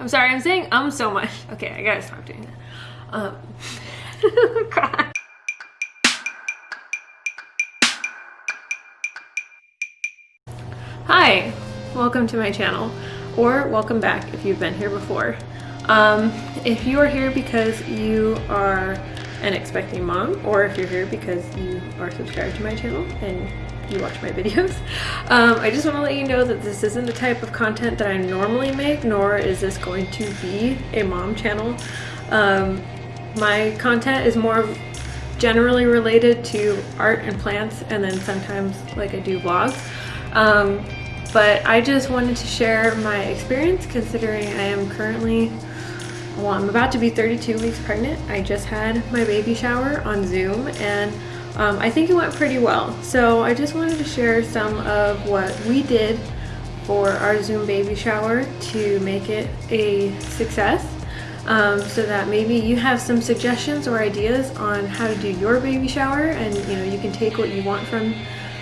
I'm sorry, I'm saying um so much. Okay, I gotta stop doing that. Um. Hi, welcome to my channel, or welcome back if you've been here before. Um, if you are here because you are an expecting mom, or if you're here because you are subscribed to my channel and you watch my videos. Um, I just want to let you know that this isn't the type of content that I normally make, nor is this going to be a mom channel. Um, my content is more generally related to art and plants, and then sometimes like I do vlogs. Um, but I just wanted to share my experience considering I am currently well, I'm about to be 32 weeks pregnant. I just had my baby shower on Zoom and um, I think it went pretty well. So I just wanted to share some of what we did for our Zoom baby shower to make it a success. Um, so that maybe you have some suggestions or ideas on how to do your baby shower and you know you can take what you want from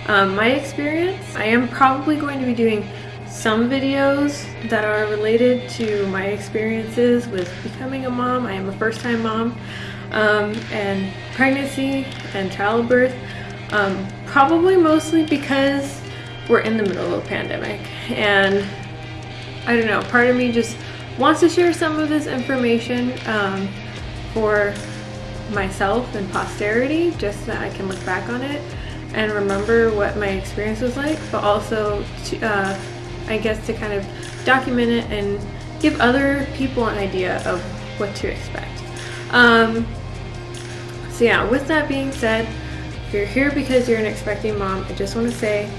um, my experience. I am probably going to be doing some videos that are related to my experiences with becoming a mom. I am a first time mom um, and pregnancy and childbirth. Um, probably mostly because we're in the middle of a pandemic and I don't know, part of me just wants to share some of this information um, for myself and posterity just so that I can look back on it and remember what my experience was like but also to, uh, I guess to kind of document it and give other people an idea of what to expect. Um, so yeah, with that being said, if you're here because you're an expecting mom, I just want to say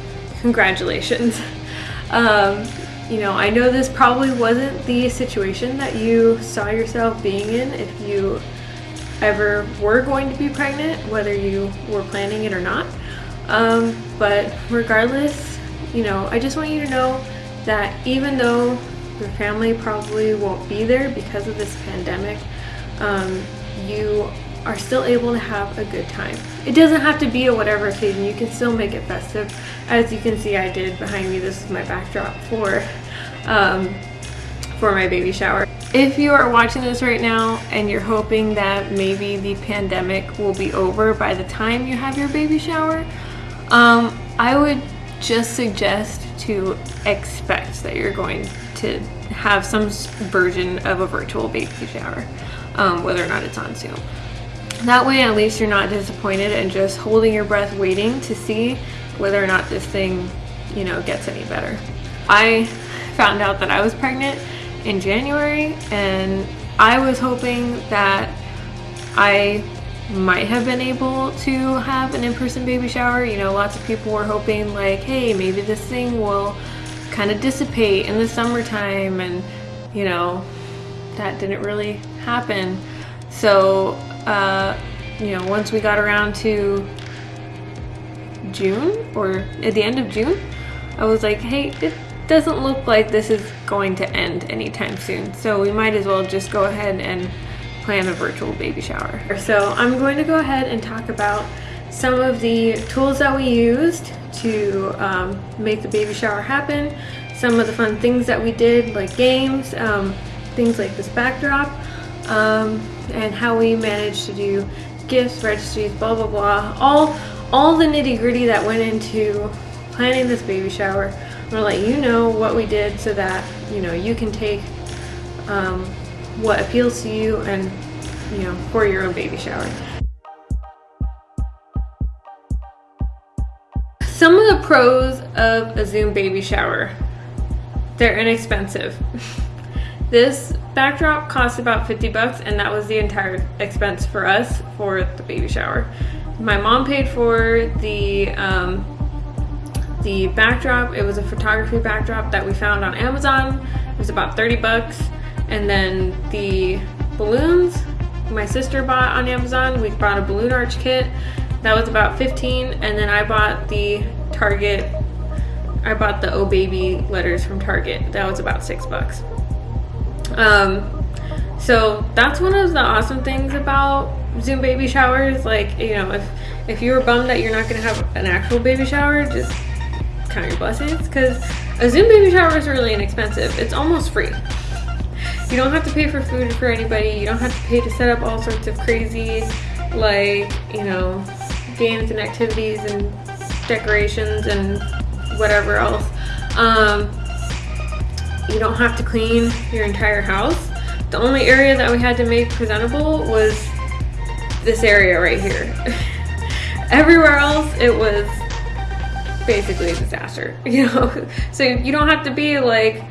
congratulations. um, you know, I know this probably wasn't the situation that you saw yourself being in if you ever were going to be pregnant, whether you were planning it or not. Um, but regardless, you know, I just want you to know that even though your family probably won't be there because of this pandemic, um, you are still able to have a good time. It doesn't have to be a whatever occasion, you can still make it festive. As you can see I did behind me, this is my backdrop for, um, for my baby shower. If you are watching this right now and you're hoping that maybe the pandemic will be over by the time you have your baby shower, um, I would just suggest to expect that you're going to have some version of a virtual baby shower, um, whether or not it's on Zoom. That way at least you're not disappointed and just holding your breath waiting to see whether or not this thing, you know, gets any better. I found out that I was pregnant in January and I was hoping that I might have been able to have an in-person baby shower. You know, lots of people were hoping like, hey, maybe this thing will kind of dissipate in the summertime and, you know, that didn't really happen. So, uh, you know, once we got around to June or at the end of June, I was like, hey, it doesn't look like this is going to end anytime soon. So we might as well just go ahead and plan a virtual baby shower. So I'm going to go ahead and talk about some of the tools that we used to um, make the baby shower happen, some of the fun things that we did like games, um, things like this backdrop, um, and how we managed to do gifts, registries, blah blah blah, all, all the nitty gritty that went into planning this baby shower. I'm gonna let you know what we did so that you know you can take um, what appeals to you and you know for your own baby shower. Some of the pros of a Zoom baby shower. They're inexpensive. this backdrop cost about 50 bucks and that was the entire expense for us for the baby shower. My mom paid for the um, the backdrop. It was a photography backdrop that we found on Amazon. It was about 30 bucks. And then the balloons, my sister bought on Amazon. We bought a balloon arch kit. That was about 15. And then I bought the Target, I bought the Oh Baby letters from Target. That was about six bucks. Um, so that's one of the awesome things about Zoom baby showers. Like, you know, if, if you were bummed that you're not gonna have an actual baby shower, just count your blessings because a Zoom baby shower is really inexpensive. It's almost free You don't have to pay for food for anybody. You don't have to pay to set up all sorts of crazy, like, you know, games and activities and decorations and whatever else. Um, you don't have to clean your entire house. The only area that we had to make presentable was this area right here. Everywhere else, it was basically a disaster, you know? So you don't have to be like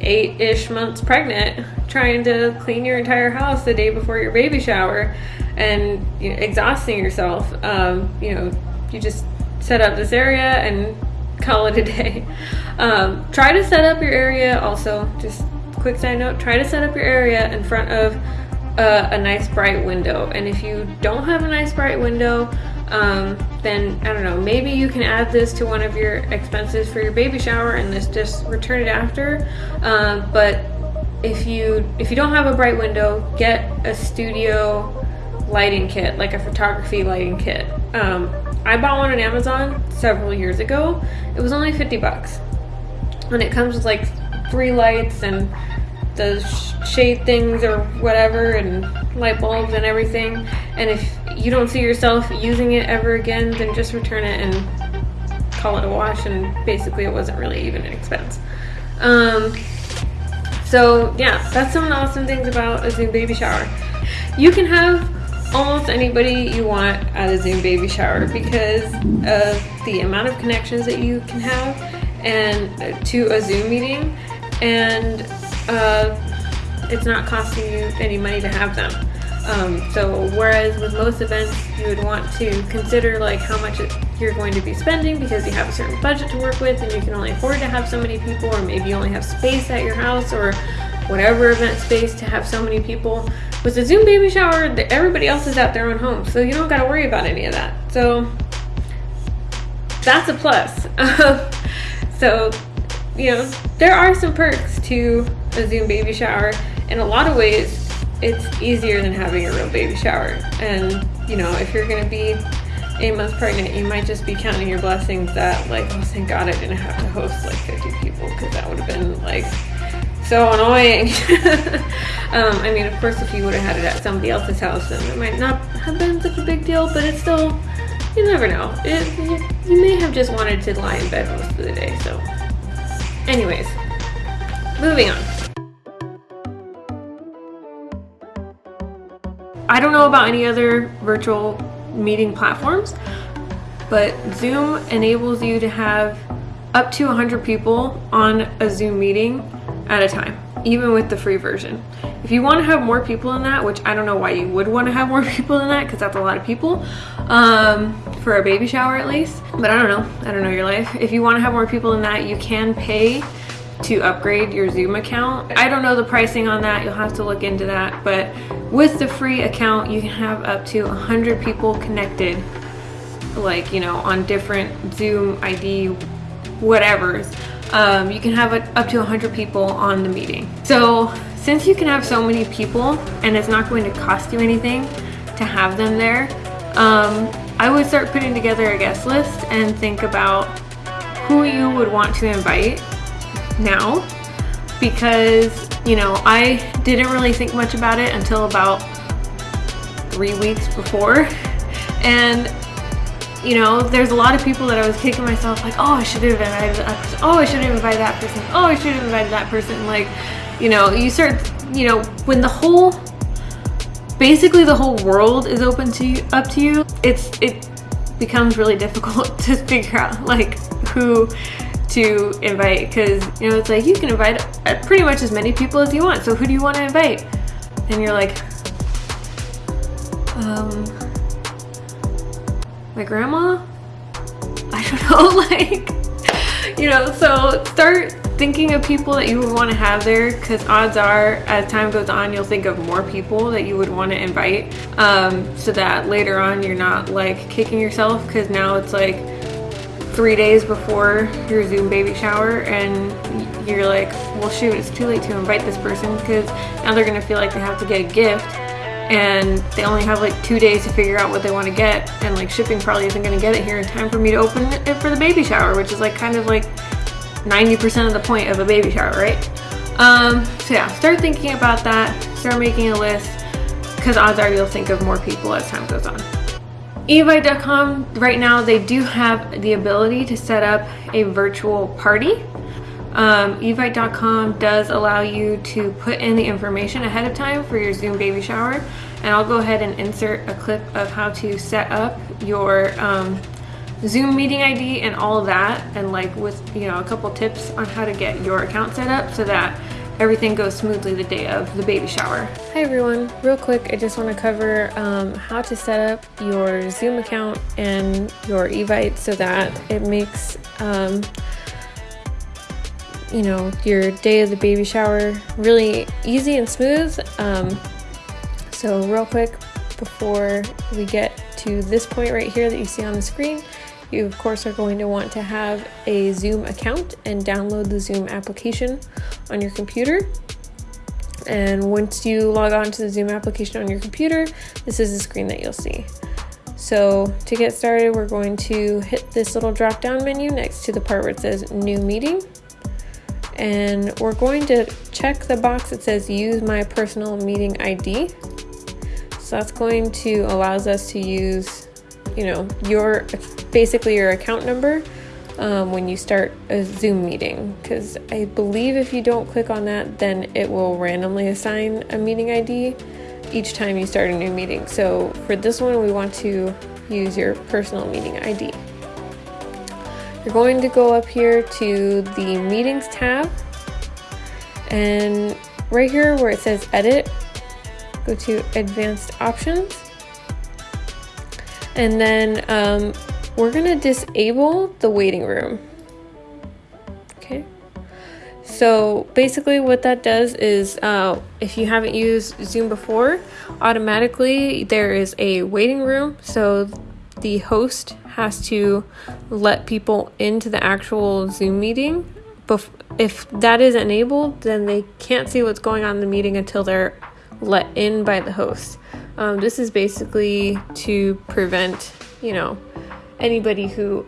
eight-ish months pregnant trying to clean your entire house the day before your baby shower and you know, exhausting yourself. Um, you know, you just set up this area and call it a day. Um, try to set up your area also, just quick side note, try to set up your area in front of uh, a nice bright window. And if you don't have a nice bright window, um, then I don't know, maybe you can add this to one of your expenses for your baby shower and this just return it after. Um, but if you if you don't have a bright window, get a studio lighting kit, like a photography lighting kit. Um, I bought one on Amazon several years ago. It was only 50 bucks. And it comes with like three lights and the shade things or whatever and light bulbs and everything. And if you don't see yourself using it ever again, then just return it and call it a wash. And basically it wasn't really even an expense. Um, so yeah, that's some awesome things about a Zoom baby shower. You can have almost anybody you want at a Zoom baby shower because of the amount of connections that you can have and uh, to a Zoom meeting and uh, it's not costing you any money to have them. Um, so whereas with most events you would want to consider like how much you're going to be spending because you have a certain budget to work with and you can only afford to have so many people or maybe you only have space at your house or whatever event space to have so many people with the Zoom baby shower, everybody else is at their own home, so you don't got to worry about any of that. So that's a plus. so, you know, there are some perks to a Zoom baby shower. In a lot of ways, it's easier than having a real baby shower. And, you know, if you're to be eight months pregnant, you might just be counting your blessings that, like, oh, thank God I didn't have to host like 50 people because that would have been like so annoying. um, I mean, of course, if you would have had it at somebody else's house, then it might not have been such a big deal, but it's still, you never know. It, you, you may have just wanted to lie in bed most of the day, so. Anyways, moving on. I don't know about any other virtual meeting platforms, but Zoom enables you to have up to 100 people on a Zoom meeting at a time, even with the free version. If you want to have more people in that, which I don't know why you would want to have more people in that because that's a lot of people um, for a baby shower at least. But I don't know. I don't know your life. If you want to have more people in that, you can pay to upgrade your Zoom account. I don't know the pricing on that. You'll have to look into that. But with the free account, you can have up to 100 people connected like, you know, on different Zoom ID whatevers um, you can have up to 100 people on the meeting. So since you can have so many people and it's not going to cost you anything to have them there, um, I would start putting together a guest list and think about who you would want to invite now because you know I didn't really think much about it until about three weeks before and you know, there's a lot of people that I was kicking myself like, oh, I should have invited that person. Oh, I should have invited that person. Oh, I should have invited that person. Like, you know, you start, you know, when the whole, basically the whole world is open to you, up to you, it's, it becomes really difficult to figure out like who to invite because, you know, it's like you can invite pretty much as many people as you want. So who do you want to invite? And you're like, um, my grandma? I don't know, like, you know, so start thinking of people that you would want to have there because odds are as time goes on you'll think of more people that you would want to invite um, so that later on you're not like kicking yourself because now it's like three days before your Zoom baby shower and you're like, well shoot, it's too late to invite this person because now they're gonna feel like they have to get a gift and they only have like two days to figure out what they want to get and like shipping probably isn't going to get it here in time for me to open it for the baby shower which is like kind of like 90% of the point of a baby shower right Um, so yeah, start thinking about that. Start making a list because odds are you'll think of more people as time goes on. Evite.com, right now they do have the ability to set up a virtual party. Um, Evite.com does allow you to put in the information ahead of time for your Zoom baby shower. And I'll go ahead and insert a clip of how to set up your um, Zoom meeting ID and all that. And like with, you know, a couple tips on how to get your account set up so that everything goes smoothly the day of the baby shower. Hi everyone, real quick I just want to cover um, how to set up your Zoom account and your Evite so that it makes um, you know your day of the baby shower really easy and smooth. Um, so real quick before we get to this point right here that you see on the screen, you of course are going to want to have a Zoom account and download the Zoom application on your computer. And once you log on to the Zoom application on your computer, this is the screen that you'll see. So to get started, we're going to hit this little drop down menu next to the part where it says new meeting. And we're going to check the box that says use my personal meeting ID. So that's going to allows us to use you know, your basically your account number um, when you start a Zoom meeting. Because I believe if you don't click on that, then it will randomly assign a meeting ID each time you start a new meeting. So for this one, we want to use your personal meeting ID. You're going to go up here to the meetings tab and right here where it says edit, go to advanced options and then um, we're gonna disable the waiting room. Okay. So basically what that does is uh, if you haven't used Zoom before, automatically there is a waiting room. So the host has to let people into the actual Zoom meeting. If that is enabled, then they can't see what's going on in the meeting until they're let in by the host. Um, this is basically to prevent, you know, anybody who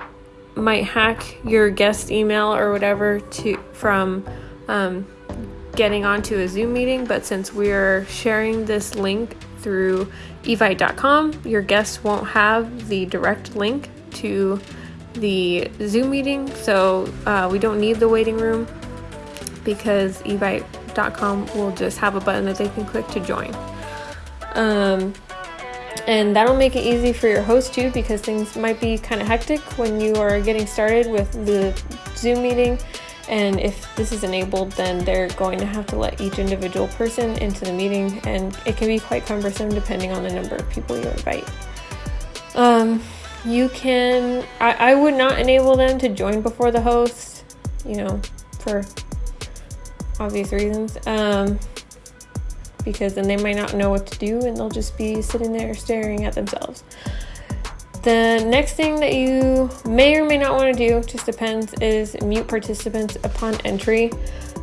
might hack your guest email or whatever to from um, getting onto a Zoom meeting. But since we're sharing this link through evite.com, your guests won't have the direct link to the Zoom meeting. So uh, we don't need the waiting room because evite.com will just have a button that they can click to join. Um, and that'll make it easy for your host too because things might be kind of hectic when you are getting started with the Zoom meeting. And if this is enabled, then they're going to have to let each individual person into the meeting, and it can be quite cumbersome depending on the number of people you invite. Um, you can, I, I would not enable them to join before the host, you know, for obvious reasons. Um, because then they might not know what to do and they'll just be sitting there staring at themselves. The next thing that you may or may not want to do, just depends, is mute participants upon entry.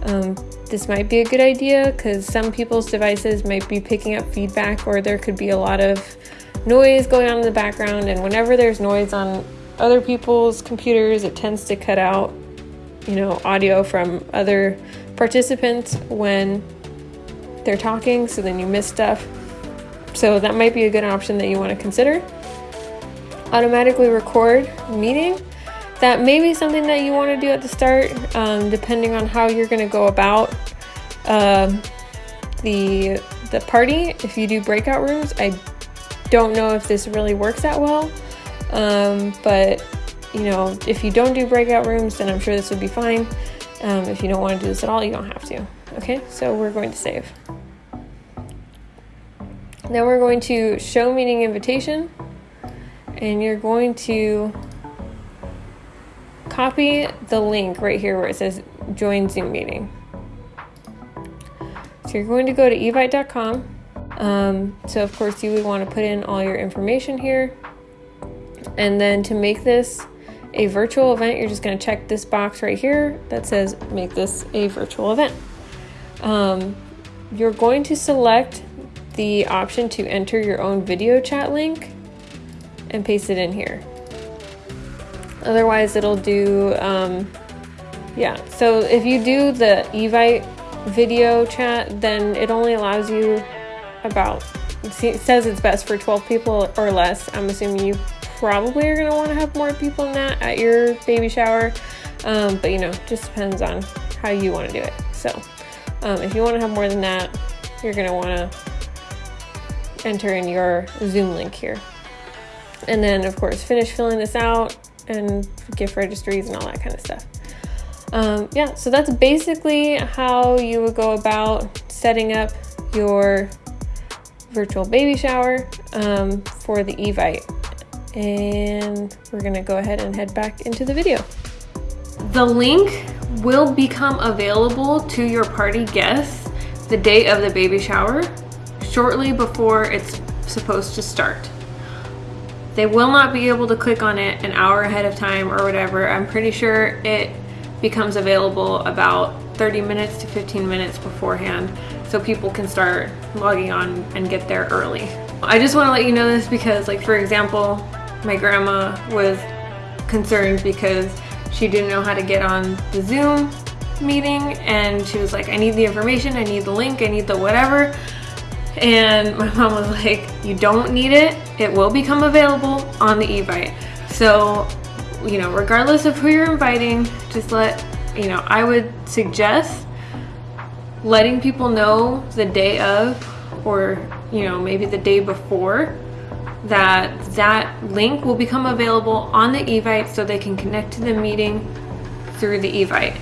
Um, this might be a good idea because some people's devices might be picking up feedback or there could be a lot of noise going on in the background and whenever there's noise on other people's computers it tends to cut out you know audio from other participants when they're talking, so then you miss stuff. So that might be a good option that you want to consider. Automatically record meeting. That may be something that you want to do at the start, um, depending on how you're going to go about um, the the party. If you do breakout rooms, I don't know if this really works that well, um, but you know, if you don't do breakout rooms, then I'm sure this would be fine. Um, if you don't want to do this at all, you don't have to. Okay, so we're going to save. Then we're going to show meeting invitation and you're going to copy the link right here where it says join Zoom meeting. So you're going to go to evite.com. Um, so of course you would want to put in all your information here. And then to make this a virtual event, you're just going to check this box right here that says make this a virtual event. Um, you're going to select the option to enter your own video chat link and paste it in here. Otherwise it'll do, um, yeah. So if you do the Evite video chat, then it only allows you about, says it's best for 12 people or less. I'm assuming you probably are gonna wanna have more people than that at your baby shower. Um, but you know, just depends on how you wanna do it. So um, if you wanna have more than that, you're gonna wanna enter in your Zoom link here. And then of course, finish filling this out and gift registries and all that kind of stuff. Um, yeah, so that's basically how you would go about setting up your virtual baby shower um, for the Evite. And we're gonna go ahead and head back into the video. The link will become available to your party guests the day of the baby shower, shortly before it's supposed to start. They will not be able to click on it an hour ahead of time or whatever. I'm pretty sure it becomes available about 30 minutes to 15 minutes beforehand so people can start logging on and get there early. I just want to let you know this because like for example, my grandma was concerned because she didn't know how to get on the Zoom meeting and she was like, I need the information, I need the link, I need the whatever. And my mom was like, you don't need it. It will become available on the Evite. So you know, regardless of who you're inviting, just let, you know, I would suggest letting people know the day of or, you know, maybe the day before that that link will become available on the Evite so they can connect to the meeting through the Evite.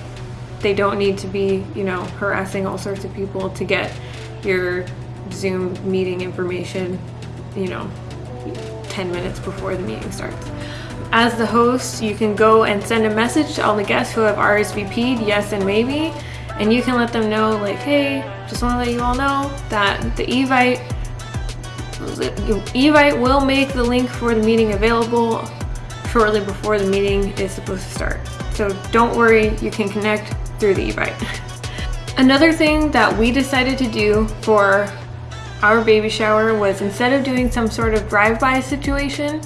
They don't need to be, you know, harassing all sorts of people to get your Zoom meeting information, you know, 10 minutes before the meeting starts. As the host, you can go and send a message to all the guests who have RSVP'd, yes and maybe, and you can let them know like, hey, just want to let you all know that the Evite, Evite will make the link for the meeting available shortly before the meeting is supposed to start. So don't worry, you can connect through the Evite. Another thing that we decided to do for our baby shower was instead of doing some sort of drive-by situation,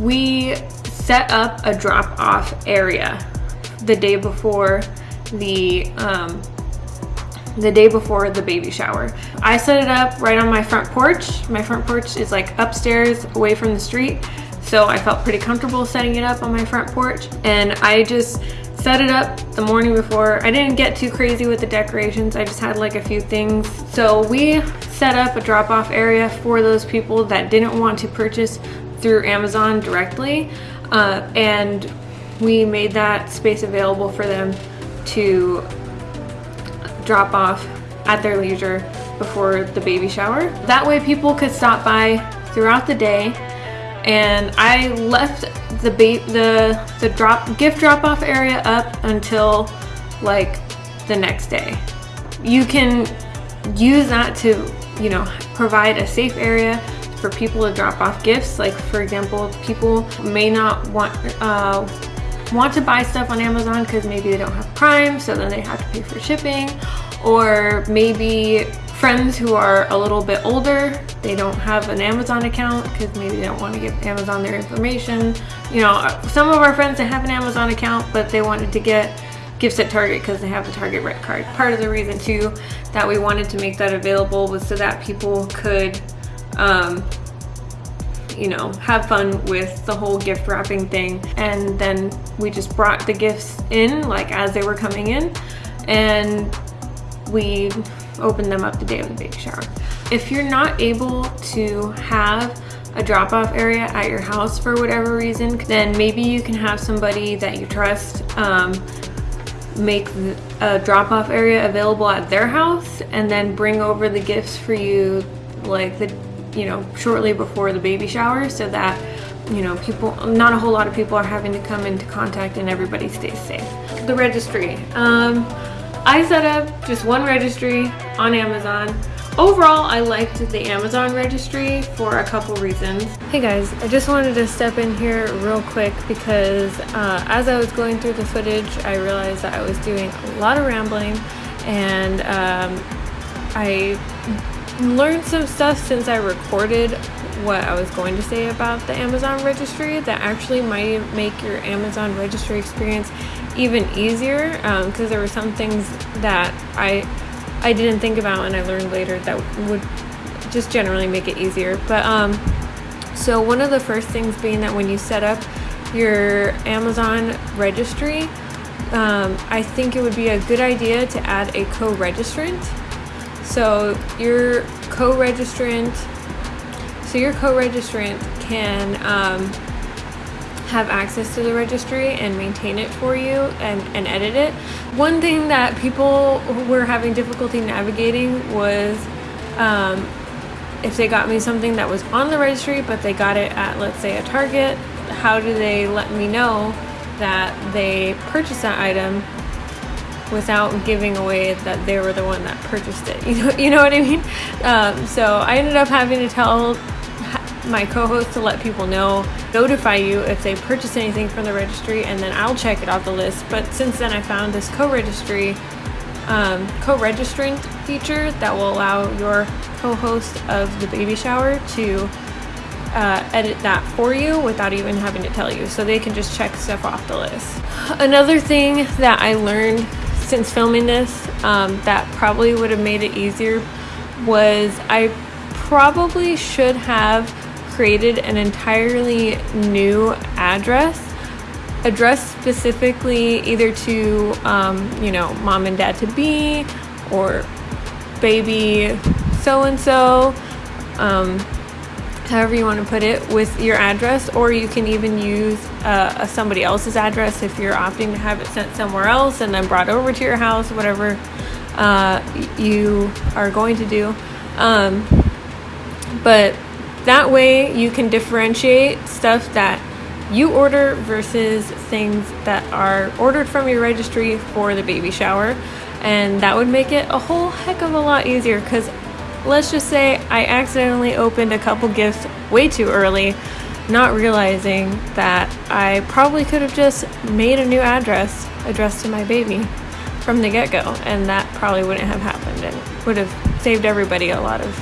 we set up a drop-off area the day before the um, the day before the baby shower. I set it up right on my front porch. My front porch is like upstairs away from the street. So I felt pretty comfortable setting it up on my front porch. And I just set it up the morning before. I didn't get too crazy with the decorations. I just had like a few things. So we set up a drop off area for those people that didn't want to purchase through Amazon directly uh, and we made that space available for them to drop off at their leisure before the baby shower. That way people could stop by throughout the day and I left the the the drop gift drop off area up until like the next day. You can use that to, you know, provide a safe area for people to drop off gifts. Like for example, people may not want uh, want to buy stuff on Amazon because maybe they don't have Prime, so then they have to pay for shipping. Or maybe friends who are a little bit older, they don't have an Amazon account because maybe they don't want to give Amazon their information. You know, some of our friends that have an Amazon account, but they wanted to get gifts at Target because they have the Target Red Card. Part of the reason too that we wanted to make that available was so that people could um, you know, have fun with the whole gift wrapping thing. And then we just brought the gifts in like as they were coming in and we opened them up the day of the baby shower. If you're not able to have a drop-off area at your house for whatever reason, then maybe you can have somebody that you trust um, make a drop-off area available at their house and then bring over the gifts for you like the you know, shortly before the baby shower so that, you know, people, not a whole lot of people are having to come into contact and everybody stays safe. The registry. Um, I set up just one registry on Amazon. Overall, I liked the Amazon registry for a couple reasons. Hey guys, I just wanted to step in here real quick because uh, as I was going through the footage, I realized that I was doing a lot of rambling and um, I learned some stuff since I recorded what I was going to say about the Amazon registry that actually might make your Amazon registry experience even easier because um, there were some things that I I didn't think about and I learned later that would just generally make it easier. But um, so one of the first things being that when you set up your Amazon registry, um, I think it would be a good idea to add a co-registrant. So your co-registrant, so your co-registrant can um, have access to the registry and maintain it for you and, and edit it. One thing that people were having difficulty navigating was um, if they got me something that was on the registry but they got it at let's say a Target, how do they let me know that they purchased that item without giving away that they were the one that purchased it. You know, you know what I mean? Um, so I ended up having to tell my co-host to let people know, notify you if they purchase anything from the registry, and then I'll check it off the list. But since then, I found this co-registry, um, co-registrant feature that will allow your co-host of the baby shower to uh, edit that for you without even having to tell you. So they can just check stuff off the list. Another thing that I learned since filming this um, that probably would have made it easier was I probably should have created an entirely new address address specifically either to um, you know mom and dad to be or baby so and so however you want to put it with your address or you can even use uh, somebody else's address if you're opting to have it sent somewhere else and then brought over to your house whatever uh, you are going to do. Um, but that way you can differentiate stuff that you order versus things that are ordered from your registry for the baby shower. And that would make it a whole heck of a lot easier because let's just say I accidentally opened a couple gifts way too early, not realizing that I probably could have just made a new address addressed to my baby from the get go, and that probably wouldn't have happened and would have saved everybody a lot of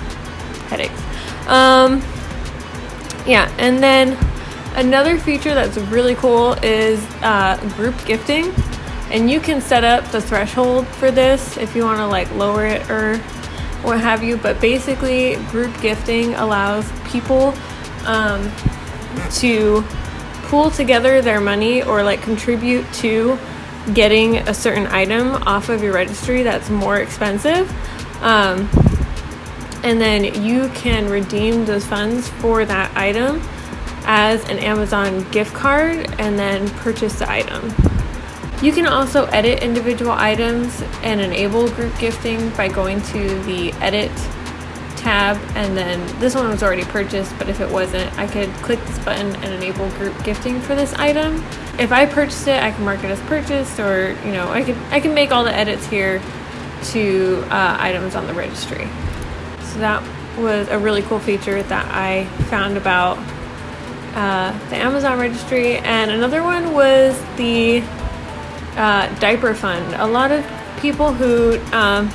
headaches. Um, yeah, and then another feature that's really cool is uh, group gifting. And you can set up the threshold for this if you want to like lower it or what have you. But basically, group gifting allows people um, to pool together their money or like contribute to getting a certain item off of your registry that's more expensive. Um, and then you can redeem those funds for that item as an Amazon gift card and then purchase the item. You can also edit individual items and enable group gifting by going to the edit tab and then this one was already purchased but if it wasn't I could click this button and enable group gifting for this item. If I purchased it I can mark it as purchased or you know I can I can make all the edits here to uh, items on the registry. So that was a really cool feature that I found about uh, the Amazon registry and another one was the uh, diaper fund. A lot of people who um,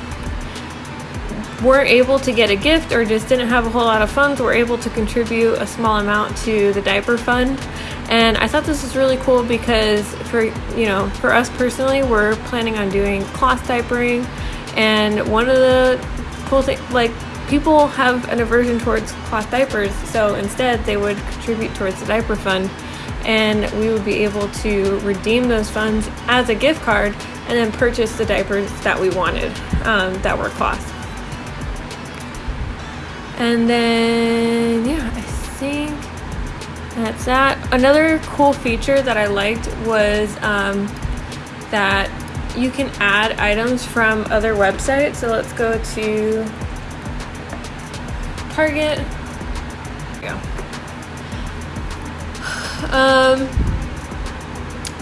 weren't able to get a gift or just didn't have a whole lot of funds were able to contribute a small amount to the diaper fund. And I thought this was really cool because for you know for us personally, we're planning on doing cloth diapering, and one of the cool things like people have an aversion towards cloth diapers, so instead they would contribute towards the diaper fund and we would be able to redeem those funds as a gift card and then purchase the diapers that we wanted um, that were cloth. And then, yeah, I think that's that. Another cool feature that I liked was um, that you can add items from other websites. So let's go to Target. Um,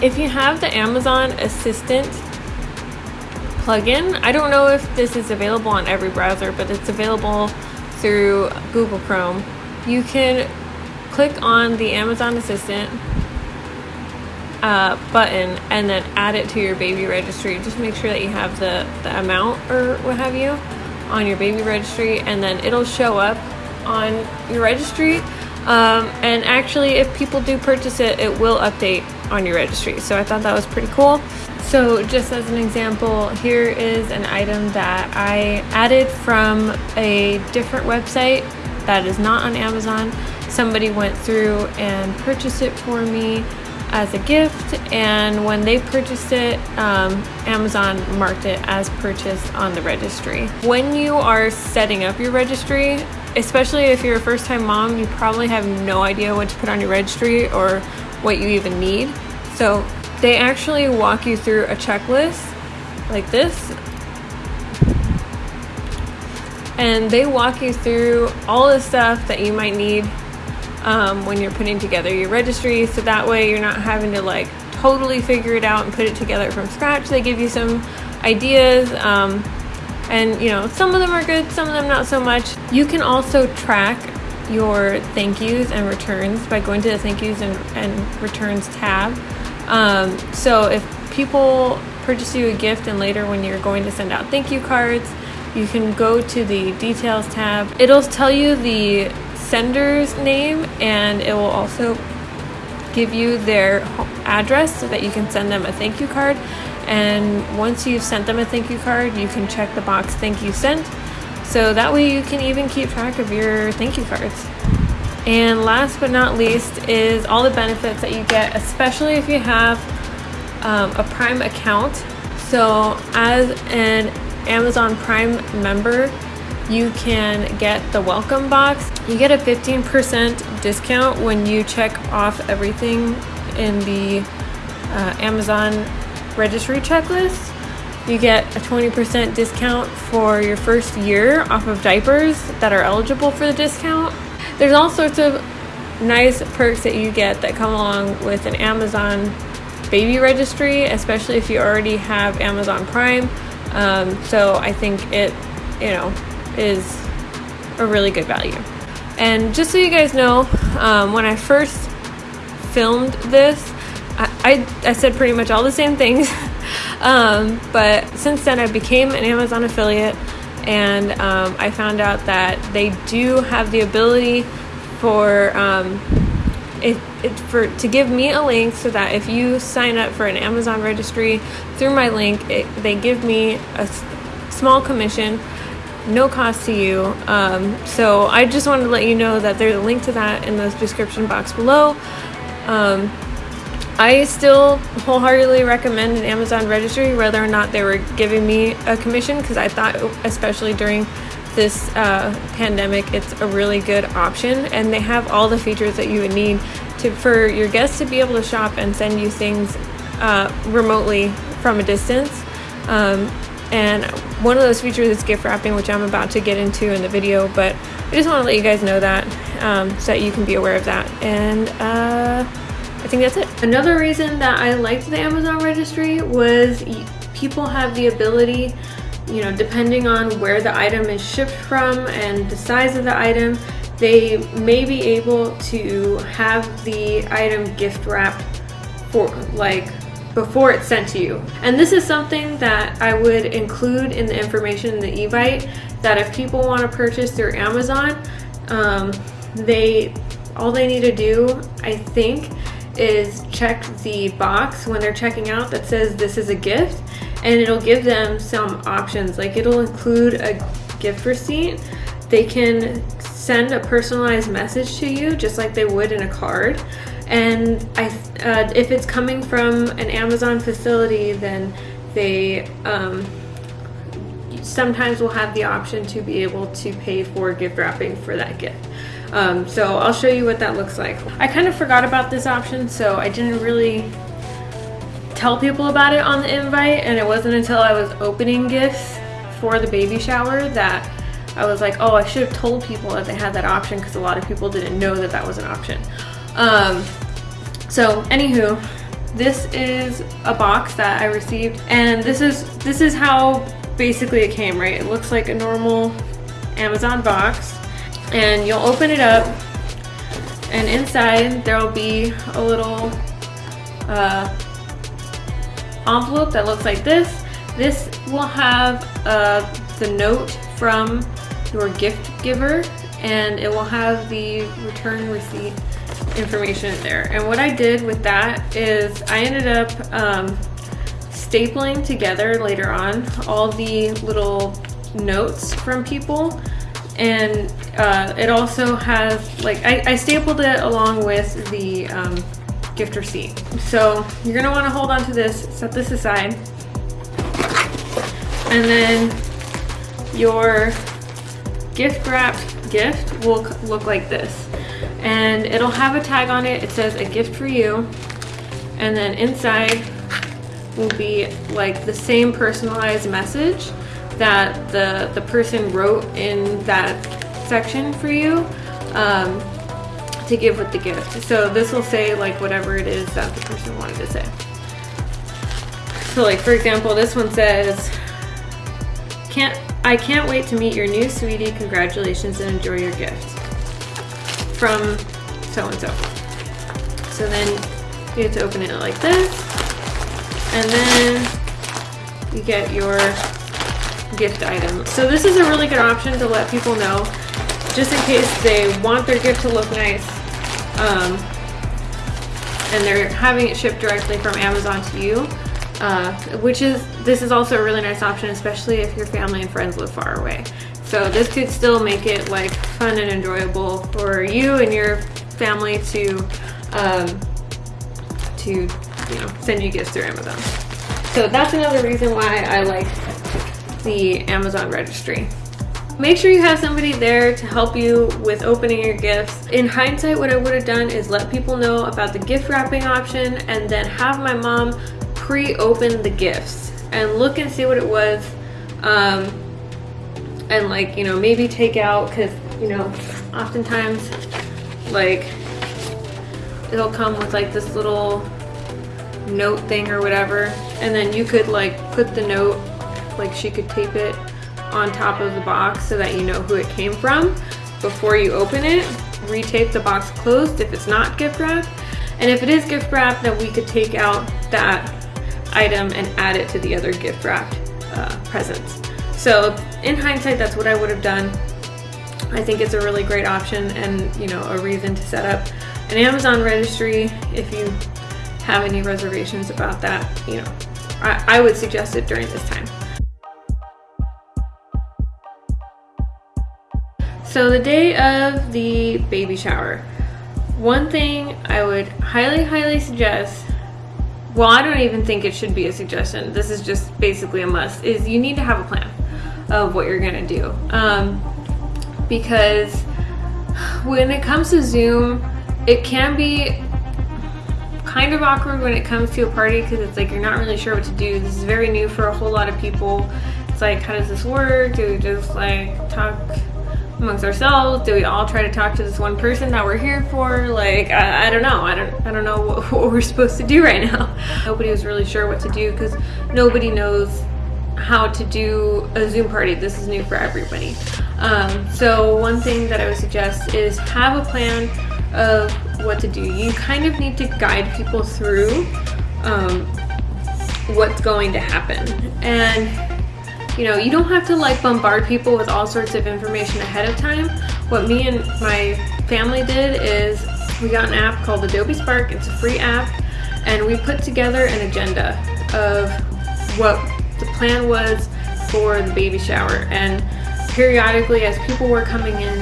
if you have the Amazon Assistant plugin, I don't know if this is available on every browser, but it's available through Google Chrome. You can click on the Amazon Assistant uh, button and then add it to your baby registry. Just make sure that you have the, the amount or what have you on your baby registry and then it'll show up on your registry Um, and actually, if people do purchase it, it will update on your registry. So I thought that was pretty cool. So just as an example, here is an item that I added from a different website that is not on Amazon. Somebody went through and purchased it for me as a gift and when they purchased it um, Amazon marked it as purchased on the registry. When you are setting up your registry especially if you're a first time mom you probably have no idea what to put on your registry or what you even need. So they actually walk you through a checklist like this. And they walk you through all the stuff that you might need um, when you're putting together your registry. So that way you're not having to like totally figure it out and put it together from scratch. They give you some ideas um, and you know some of them are good some of them not so much. You can also track your thank yous and returns by going to the thank yous and, and returns tab. Um, so if people purchase you a gift and later when you're going to send out thank you cards you can go to the details tab. It'll tell you the sender's name and it will also give you their address so that you can send them a thank you card and once you've sent them a thank you card you can check the box thank you sent. So that way you can even keep track of your thank you cards. And last but not least is all the benefits that you get especially if you have um, a prime account. So as an amazon prime member you can get the welcome box. You get a 15% discount when you check off everything in the uh, Amazon registry checklist. You get a 20% discount for your first year off of diapers that are eligible for the discount. There's all sorts of nice perks that you get that come along with an Amazon baby registry, especially if you already have Amazon Prime. Um, so I think it, you know, is a really good value. And just so you guys know, um, when I first filmed this, I, I, I, said pretty much all the same things. um, but since then, I became an Amazon affiliate and um, I found out that they do have the ability for um, it, it, for to give me a link so that if you sign up for an Amazon registry through my link, it, they give me a small commission no cost to you. Um, so I just wanted to let you know that there's a link to that in the description box below. Um, I still wholeheartedly recommend an Amazon registry, whether or not they were giving me a commission, because I thought, especially during this uh, pandemic, it's a really good option, and they have all the features that you would need to for your guests to be able to shop and send you things uh, remotely from a distance. Um, and one of those features is gift wrapping, which I'm about to get into in the video, but I just want to let you guys know that um, so that you can be aware of that. And uh, I think that's it. Another reason that I liked the Amazon registry was people have the ability, you know, depending on where the item is shipped from and the size of the item, they may be able to have the item gift wrapped for like before it's sent to you. And this is something that I would include in the information in the Evite that if people want to purchase through Amazon, um, they all they need to do, I think, is check the box when they're checking out that says this is a gift and it'll give them some options. Like it'll include a gift receipt. They can send a personalized message to you just like they would in a card. And I, uh, if it's coming from an Amazon facility, then they um, sometimes will have the option to be able to pay for gift wrapping for that gift. Um, so I'll show you what that looks like. I kind of forgot about this option, so I didn't really tell people about it on the invite, and it wasn't until I was opening gifts for the baby shower that I was like, oh, I should have told people that they had that option because a lot of people didn't know that that was an option. Um, so anywho, this is a box that I received and this is this is how basically it came, right? It looks like a normal Amazon box and you'll open it up and inside there'll be a little uh, envelope that looks like this. This will have uh, the note from your gift giver and it will have the return receipt information in there. And what I did with that is I ended up um, stapling together later on all the little notes from people and uh, it also has like I, I, stapled it along with the um, gift receipt. So you're gonna want to hold on to this set this aside. And then your gift wrapped gift will look like this. And it'll have a tag on it. It says a gift for you. And then inside will be like the same personalized message that the, the person wrote in that section for you um, to give with the gift. So this will say like whatever it is that the person wanted to say. So like for example, this one says, can't I can't wait to meet your new sweetie. Congratulations and enjoy your gift. From so-and-so. So then you have to open it like this. And then you get your gift item. So this is a really good option to let people know, just in case they want their gift to look nice, um, and they're having it shipped directly from Amazon to you. Uh, which is, this is also a really nice option, especially if your family and friends live far away. So this could still make it like fun and enjoyable for you and your family to, um, to you know, send you gifts through Amazon. So that's another reason why I like the Amazon registry. Make sure you have somebody there to help you with opening your gifts. In hindsight, what I would have done is let people know about the gift wrapping option and then have my mom pre-open the gifts and look and see what it was. Um, and like, you know, maybe take out, cause you know, oftentimes like it'll come with like this little note thing or whatever. And then you could like put the note like she could tape it on top of the box so that you know who it came from before you open it. Retape the box closed if it's not gift wrap. And if it is gift wrap, then we could take out that item and add it to the other gift wrapped uh, presents. So in hindsight, that's what I would have done. I think it's a really great option and you know a reason to set up an Amazon registry if you have any reservations about that, you know, I, I would suggest it during this time. So the day of the baby shower, one thing I would highly, highly suggest, well, I don't even think it should be a suggestion. This is just basically a must, is you need to have a plan of what you're gonna do. Um, because when it comes to Zoom, it can be kind of awkward when it comes to a party because it's like you're not really sure what to do. This is very new for a whole lot of people. It's like, how does this work? Do we just like talk amongst ourselves? Do we all try to talk to this one person that we're here for? Like, I, I don't know. I don't, I don't know what, what we're supposed to do right now. Nobody was really sure what to do because nobody knows how to do a Zoom party. This is new for everybody. Um, so one thing that I would suggest is have a plan of what to do. You kind of need to guide people through um, what's going to happen. And you know, you don't have to like bombard people with all sorts of information ahead of time. What me and my family did is we got an app called Adobe Spark. It's a free app. And we put together an agenda of what the plan was for the baby shower. And periodically as people were coming in,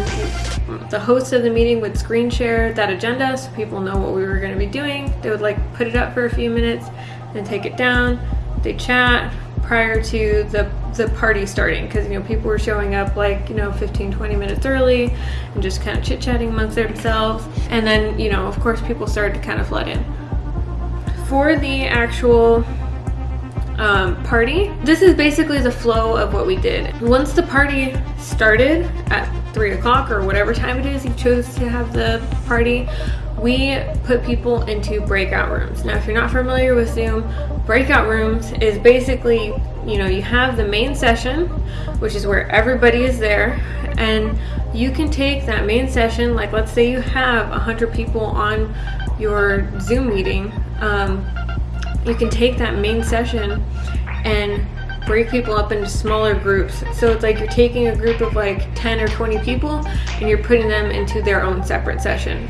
the host of the meeting would screen share that agenda so people know what we were going to be doing. They would like put it up for a few minutes and take it down. They chat, prior to the the party starting because you know people were showing up like you know 15 20 minutes early and just kind of chit-chatting amongst themselves. And then you know of course people started to kind of flood in. For the actual um, party this is basically the flow of what we did. Once the party started at three o'clock or whatever time it is you chose to have the party we put people into breakout rooms. Now, if you're not familiar with Zoom, breakout rooms is basically, you know, you have the main session, which is where everybody is there, and you can take that main session, like let's say you have 100 people on your Zoom meeting, um, you can take that main session and break people up into smaller groups. So it's like you're taking a group of like 10 or 20 people and you're putting them into their own separate session.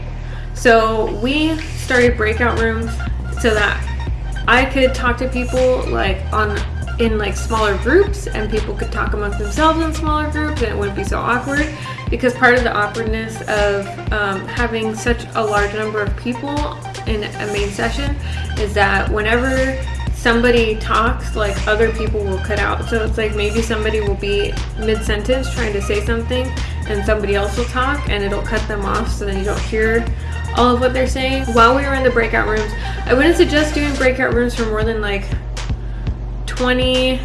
So we started breakout rooms so that I could talk to people like on in like smaller groups and people could talk amongst themselves in smaller groups and it wouldn't be so awkward. Because part of the awkwardness of um, having such a large number of people in a main session is that whenever somebody talks like other people will cut out. So it's like maybe somebody will be mid-sentence trying to say something and somebody else will talk and it'll cut them off so then you don't hear all of what they're saying. While we were in the breakout rooms I wouldn't suggest doing breakout rooms for more than like 20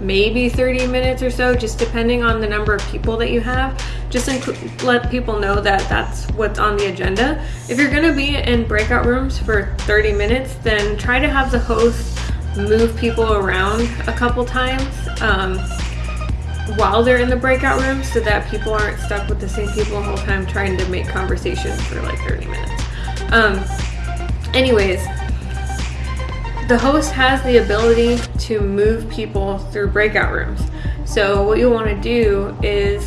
maybe 30 minutes or so just depending on the number of people that you have. Just let people know that that's what's on the agenda. If you're to be in breakout rooms for 30 minutes then try to have the host move people around a couple times um, while they're in the breakout room so that people aren't stuck with the same people the whole time trying to make conversation for like 30 minutes um, anyways the host has the ability to move people through breakout rooms. So what you want to do is,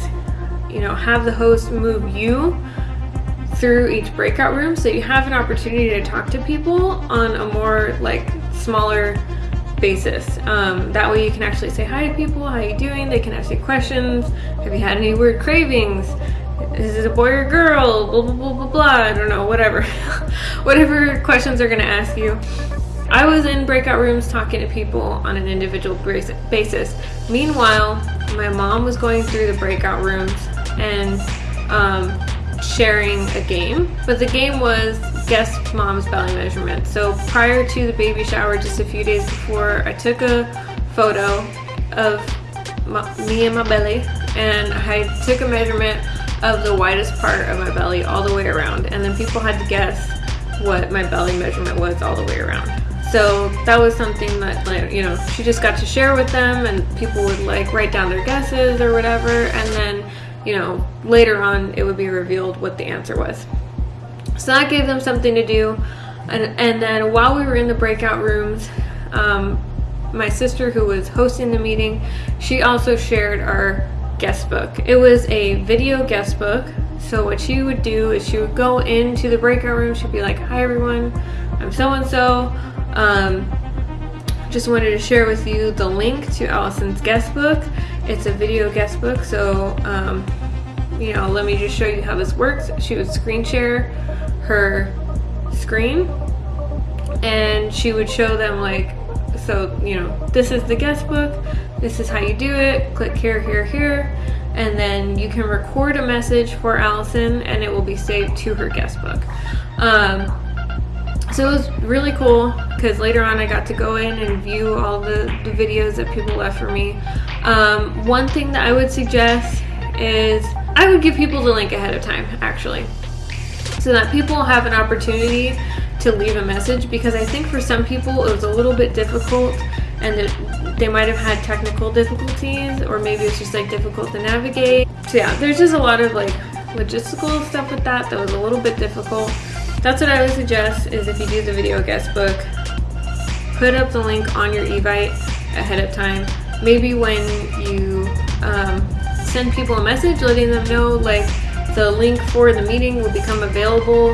you know, have the host move you through each breakout room so you have an opportunity to talk to people on a more like smaller basis. Um, that way you can actually say hi to people, how are you doing? They can ask you questions. Have you had any weird cravings? Is it a boy or girl? Blah, blah, blah, blah, blah. I don't know, whatever. whatever questions they're gonna ask you. I was in breakout rooms talking to people on an individual basis. Meanwhile, my mom was going through the breakout rooms and um, sharing a game, but the game was guess mom's belly measurement. So prior to the baby shower, just a few days before, I took a photo of my, me and my belly and I took a measurement of the widest part of my belly all the way around and then people had to guess what my belly measurement was all the way around so that was something that like you know she just got to share with them and people would like write down their guesses or whatever and then you know later on it would be revealed what the answer was. So that gave them something to do. And, and then while we were in the breakout rooms um, my sister who was hosting the meeting she also shared our guest book it was a video guest book so what she would do is she would go into the breakout room. She'd be like hi everyone. I'm so and so um, just wanted to share with you the link to Allison's guest book. It's a video guest book, so um, you know, let me just show you how this works. She would screen share her screen and she would show them like, so, you know, this is the guest book, this is how you do it, click here, here, here, and then you can record a message for Allison and it will be saved to her guest book. Um, so it was really cool because later on I got to go in and view all the, the videos that people left for me. Um, one thing that I would suggest is I would give people the link ahead of time actually so that people have an opportunity to leave a message because I think for some people it was a little bit difficult and they might have had technical difficulties or maybe it's just like difficult to navigate. So yeah, there's just a lot of like logistical stuff with that that was a little bit difficult. That's what I would suggest is if you do the video guest book, put up the link on your Evite ahead of time. Maybe when you um, send people a message letting them know like the link for the meeting will become available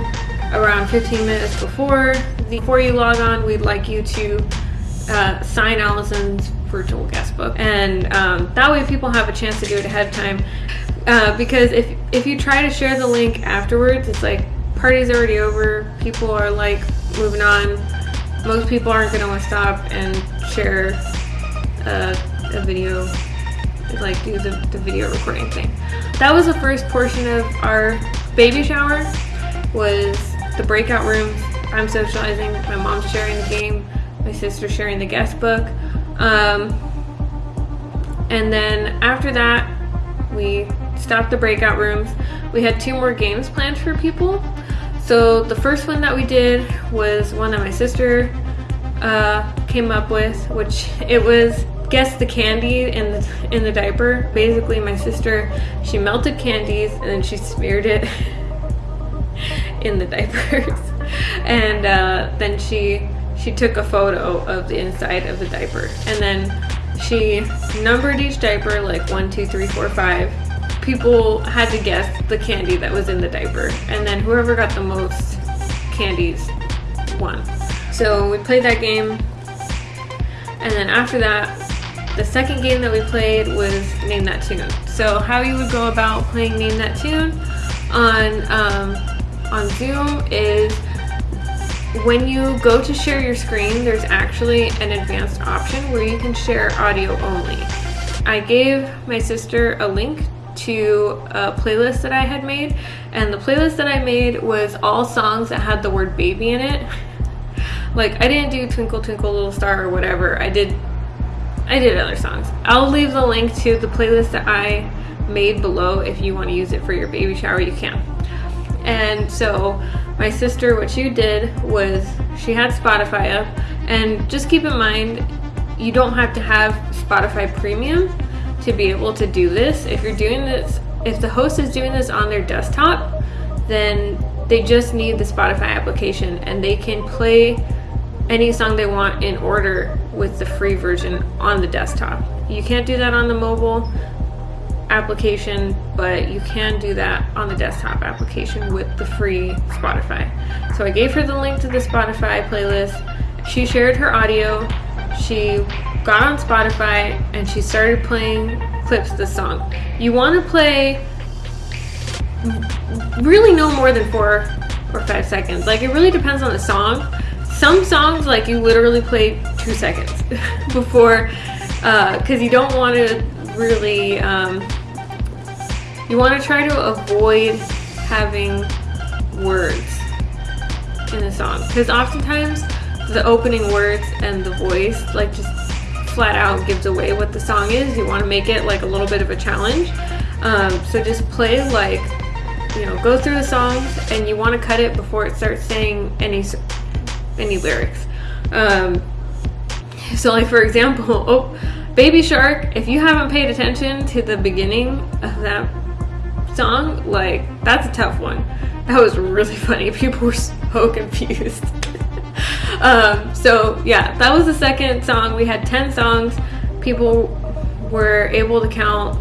around 15 minutes before. Before you log on, we'd like you to uh, sign Allison's virtual guest book. And um, that way people have a chance to do it ahead of time. Uh, because if, if you try to share the link afterwards, it's like party's already over. People are like moving on. Most people aren't gonna want to stop and share a, a video, like do the, the video recording thing. That was the first portion of our baby shower, was the breakout rooms. I'm socializing, my mom's sharing the game, my sister sharing the guest book. Um, and then after that, we stopped the breakout rooms. We had two more games planned for people. So the first one that we did was one that my sister uh, came up with, which it was guess the candy in the, in the diaper. Basically my sister, she melted candies and then she smeared it in the diapers. and uh, then she she took a photo of the inside of the diaper and then She numbered each diaper like one, two, three, four, five. People had to guess the candy that was in the diaper, and then whoever got the most candies won. So we played that game, and then after that, the second game that we played was Name That Tune. So how you would go about playing Name That Tune on um, on Zoom is when you go to share your screen, there's actually an advanced option where you can share audio only. I gave my sister a link to a uh, playlist that I had made, and the playlist that I made was all songs that had the word baby in it. like I didn't do Twinkle Twinkle Little Star or whatever. I did I did other songs. I'll leave the link to the playlist that I made below if you want to use it for your baby shower, you can. And so my sister, what she did was she had Spotify up, and just keep in mind, you don't have to have Spotify Premium to be able to do this. If you're doing this, if the host is doing this on their desktop, then they just need the Spotify application and they can play any song they want in order with the free version on the desktop. You can't do that on the mobile application, but you can do that on the desktop application with the free Spotify. So I gave her the link to the Spotify playlist. She shared her audio. She got on Spotify and she started playing clips of the song. You want to play really no more than four or five seconds. Like it really depends on the song. Some songs, like you literally play two seconds before, because uh, you don't want to really um, you want to try to avoid having words in the song because oftentimes the opening words and the voice like just flat out gives away what the song is. You want to make it like a little bit of a challenge. Um, so just play like, you know, go through the songs and you want to cut it before it starts saying any any lyrics. Um, so like for example, oh, Baby Shark, if you haven't paid attention to the beginning of that song, like, that's a tough one. That was really funny. People were so confused. Um, so, yeah, that was the second song. We had 10 songs. People were able to count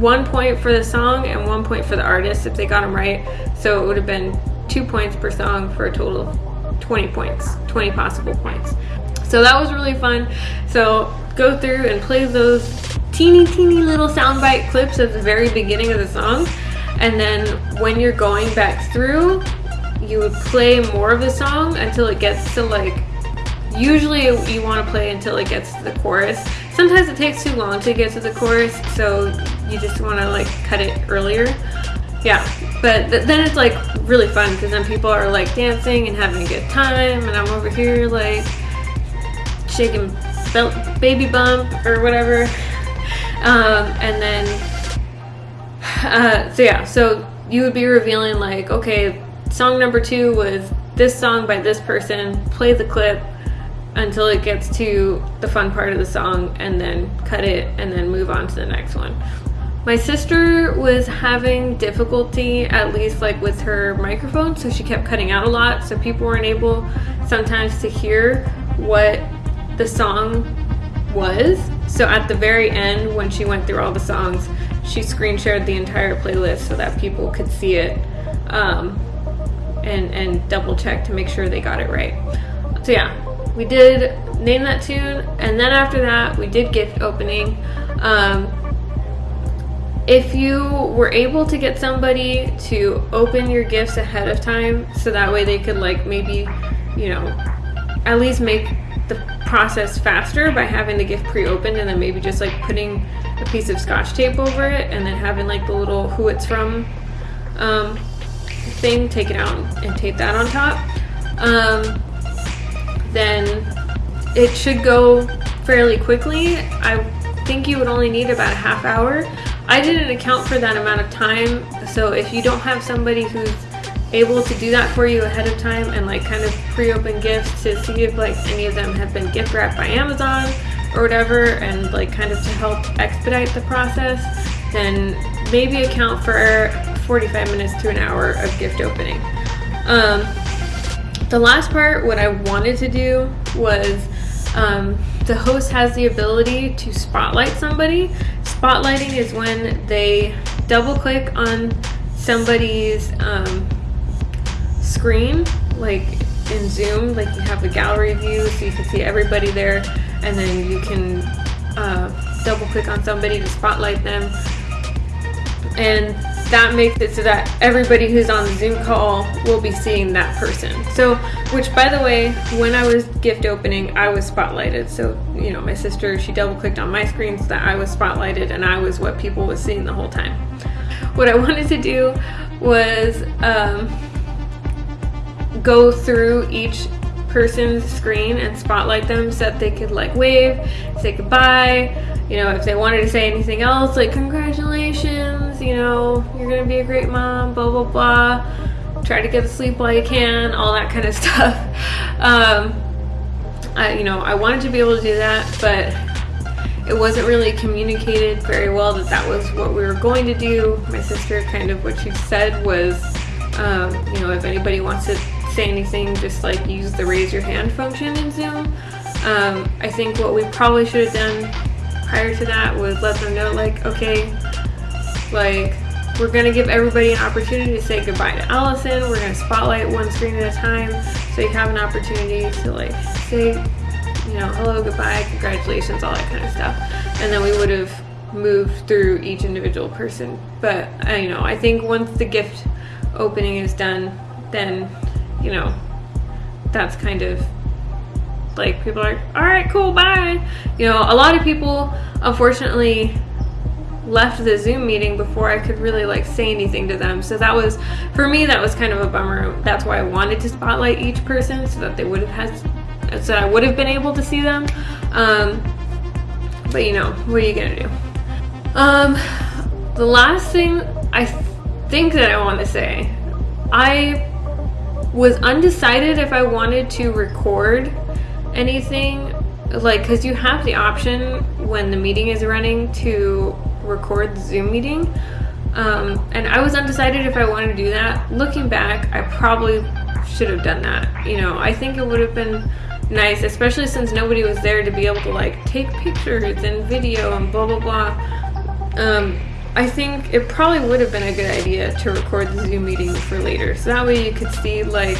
one point for the song and one point for the artist if they got them right. So it would have been two points per song for a total of 20 points, 20 possible points. So that was really fun. So go through and play those teeny, teeny little soundbite clips at the very beginning of the song and then when you're going back through you would play more of the song until it gets to like usually you want to play until it gets to the chorus. Sometimes it takes too long to get to the chorus so you just want to like cut it earlier. Yeah but th then it's like really fun because then people are like dancing and having a good time and i'm over here like shaking baby bump or whatever. Um, and then uh, so yeah, so you would be revealing like, okay, song number two was this song by this person, play the clip until it gets to the fun part of the song and then cut it and then move on to the next one. My sister was having difficulty, at least like with her microphone, so she kept cutting out a lot, so people weren't able sometimes to hear what the song was. So at the very end, when she went through all the songs, she screen shared the entire playlist so that people could see it um, and, and double check to make sure they got it right. So yeah, we did name that tune and then after that we did gift opening. Um, if you were able to get somebody to open your gifts ahead of time so that way they could like maybe, you know, at least make the process faster by having the gift pre-opened and then maybe just like putting a piece of scotch tape over it and then having like the little who it's from um, thing take it out and tape that on top. Um, then it should go fairly quickly. I think you would only need about a half hour. I didn't account for that amount of time so if you don't have somebody who's able to do that for you ahead of time and like kind of pre-open gifts to see if like any of them have been gift wrapped by Amazon or whatever and like kind of to help expedite the process then maybe account for 45 minutes to an hour of gift opening. Um, the last part what I wanted to do was um, the host has the ability to spotlight somebody. Spotlighting is when they double click on somebody's um, screen, like in Zoom, like you have the gallery view so you can see everybody there, and then you can uh, double click on somebody to spotlight them. And that makes it so that everybody who's on the Zoom call will be seeing that person. So, which by the way, when I was gift opening, I was spotlighted. So, you know, my sister, she double clicked on my screen so that I was spotlighted and I was what people was seeing the whole time. What I wanted to do was um, go through each person's screen and spotlight them so that they could like wave, say goodbye, you know, if they wanted to say anything else, like congratulations, you know, you're gonna be a great mom, blah, blah, blah. Try to get to sleep while you can, all that kind of stuff. Um, I, you know, I wanted to be able to do that, but it wasn't really communicated very well that that was what we were going to do. My sister kind of what she said was, um, you know, if anybody wants to say anything, just like use the raise your hand function in Zoom. Um, I think what we probably should have done prior to that was let them know like, okay, like we're gonna give everybody an opportunity to say goodbye to Allison. We're gonna spotlight one screen at a time so you have an opportunity to like say, you know, hello, goodbye, congratulations, all that kind of stuff. And then we would have moved through each individual person. But, uh, you know, I think once the gift opening is done, then, you know, that's kind of like people are all right, cool, bye. You know, a lot of people unfortunately left the Zoom meeting before I could really like say anything to them. So that was, for me, that was kind of a bummer. That's why I wanted to spotlight each person so that they would have had, so I would have been able to see them. Um, but you know, what are you gonna do? Um, the last thing I th think that I want to say, I was undecided if I wanted to record anything like because you have the option when the meeting is running to record the zoom meeting. Um, and I was undecided if I wanted to do that. Looking back I probably should have done that. You know I think it would have been nice especially since nobody was there to be able to like take pictures and video and blah blah blah. Um, I think it probably would have been a good idea to record the zoom meeting for later so that way you could see like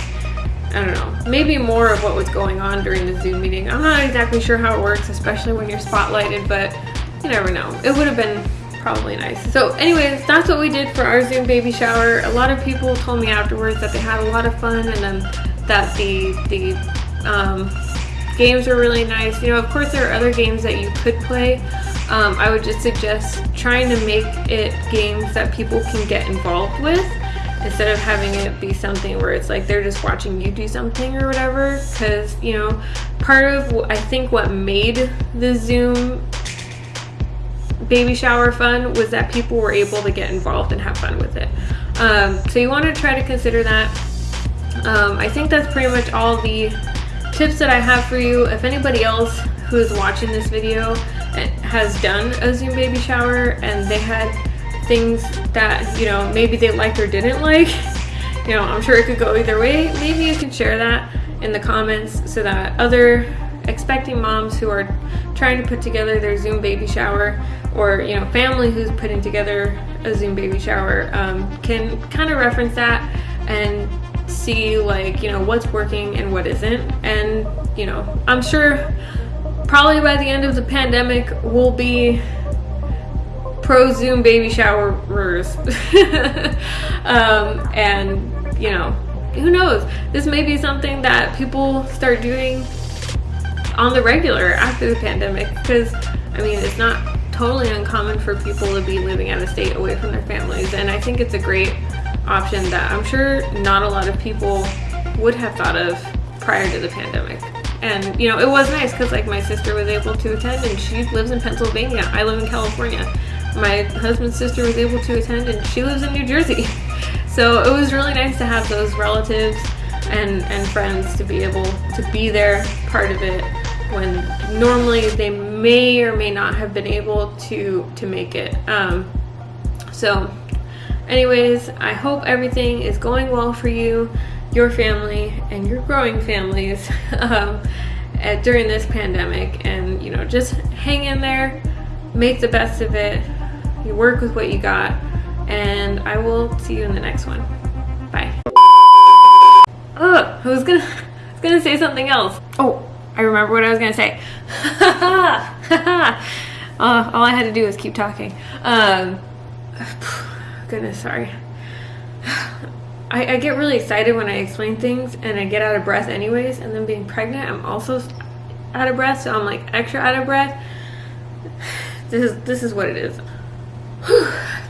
I don't know, maybe more of what was going on during the Zoom meeting. I'm not exactly sure how it works, especially when you're spotlighted, but you never know. It would have been probably nice. So anyways, that's what we did for our Zoom baby shower. A lot of people told me afterwards that they had a lot of fun and then that the, the um, games were really nice. You know, of course there are other games that you could play. Um, I would just suggest trying to make it games that people can get involved with instead of having it be something where it's like they're just watching you do something or whatever. Because you know part of I think what made the Zoom baby shower fun was that people were able to get involved and have fun with it. Um, so you want to try to consider that. Um, I think that's pretty much all the tips that I have for you. If anybody else who is watching this video has done a Zoom baby shower and they had things that, you know, maybe they liked or didn't like. You know, I'm sure it could go either way. Maybe you can share that in the comments so that other expecting moms who are trying to put together their Zoom baby shower or, you know, family who's putting together a Zoom baby shower um, can kind of reference that and see like, you know, what's working and what isn't. And, you know, I'm sure probably by the end of the pandemic we'll be pro Zoom baby showerers. um, and, you know, who knows? This may be something that people start doing on the regular after the pandemic because, I mean, it's not totally uncommon for people to be living out of state away from their families. And I think it's a great option that I'm sure not a lot of people would have thought of prior to the pandemic. And, you know, it was nice because, like, my sister was able to attend and she lives in Pennsylvania. I live in California my husband's sister was able to attend and she lives in New Jersey. So it was really nice to have those relatives and, and friends to be able to be there, part of it, when normally they may or may not have been able to, to make it. Um, so anyways, I hope everything is going well for you, your family, and your growing families. um, uh, during this pandemic and you know just hang in there make the best of it you work with what you got and i will see you in the next one. Bye. Oh i was gonna I was gonna say something else. Oh i remember what i was gonna say. Uh, all i had to do was keep talking. Um goodness sorry I, I, get really excited when I explain things and I get out of breath anyways and then being pregnant I'm also out of breath so I'm like extra out of breath. This is this is what it is